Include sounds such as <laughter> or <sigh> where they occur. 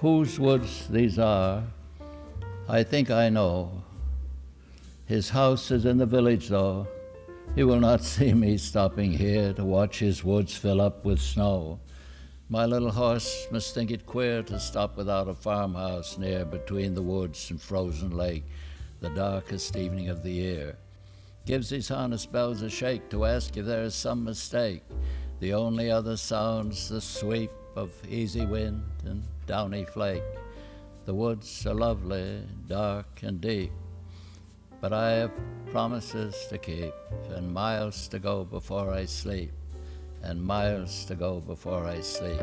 Whose woods these are, I think I know. His house is in the village, though. He will not <laughs> see me stopping here to watch his woods fill up with snow. My little horse must think it queer to stop without a farmhouse near between the woods and frozen lake, the darkest evening of the year. Gives his harness bells a shake to ask if there is some mistake. The only other sounds the sweep of easy wind and downy flake. The woods are lovely, dark and deep, but I have promises to keep and miles to go before I sleep, and miles to go before I sleep.